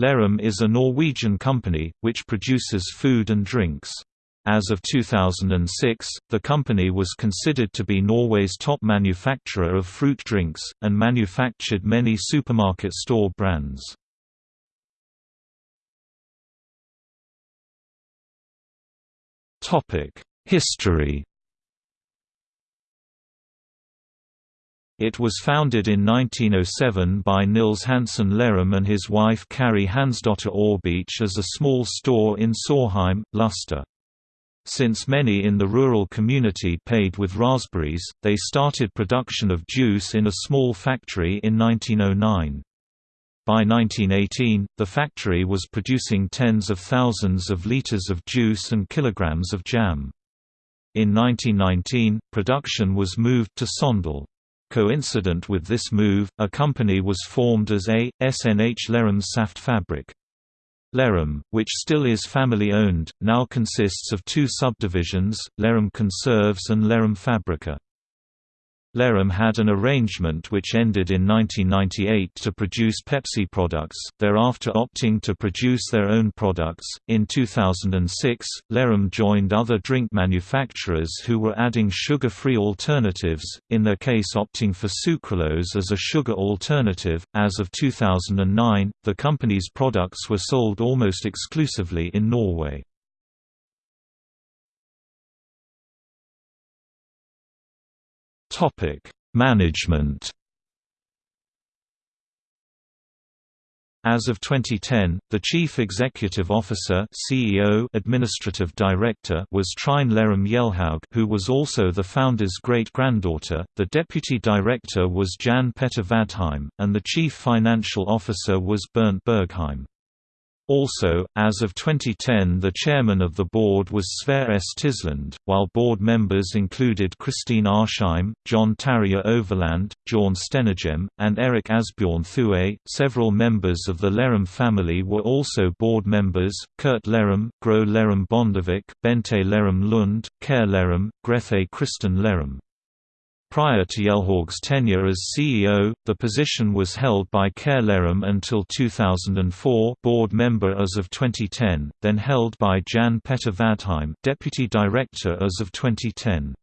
Lerum is a Norwegian company, which produces food and drinks. As of 2006, the company was considered to be Norway's top manufacturer of fruit drinks, and manufactured many supermarket store brands. History It was founded in 1907 by Nils Hansen Lerum and his wife Carrie Hansdotter Aarbeek as a small store in Sorheim, Luster. Since many in the rural community paid with raspberries, they started production of juice in a small factory in 1909. By 1918, the factory was producing tens of thousands of liters of juice and kilograms of jam. In 1919, production was moved to Sogndal. Coincident with this move, a company was formed as A. SNH Lerum Saftfabrik. Lerum, which still is family-owned, now consists of two subdivisions, Lerum Konserves and Lerum Fabrikker. Lerum had an arrangement which ended in 1998 to produce Pepsi products, thereafter opting to produce their own products. In 2006, Lerum joined other drink manufacturers who were adding sugar free alternatives, in their case opting for sucralose as a sugar alternative. As of 2009, the company's products were sold almost exclusively in Norway. Topic: Management. As of 2010, the Chief Executive Officer (CEO, Administrative Director) was Trine Lerum Hjelhaug, who was also the founder's great-granddaughter. The Deputy Director was Jan Petter Vadheim, and the Chief Financial Officer was Bernt Bergheim. Also, as of 2010 the chairman of the board was Sverre S. Tisland, while board members included Christine Arsheim, John Tarrier Overland, Bjorn Stenegem, and Erik Asbjorn Thue. Several members of the Lerum family were also board members, Kurt Lerum, Gro Lerum Bondevik, Bente Lerum Lund, Kjær Lerum, Grethe Kristen Lerum. Prior to Hjelhaug's tenure as CEO, the position was held by Kjær Lerum until 2004 board member as of 2010, then held by Jan Petter Vadheim deputy director as of 2010.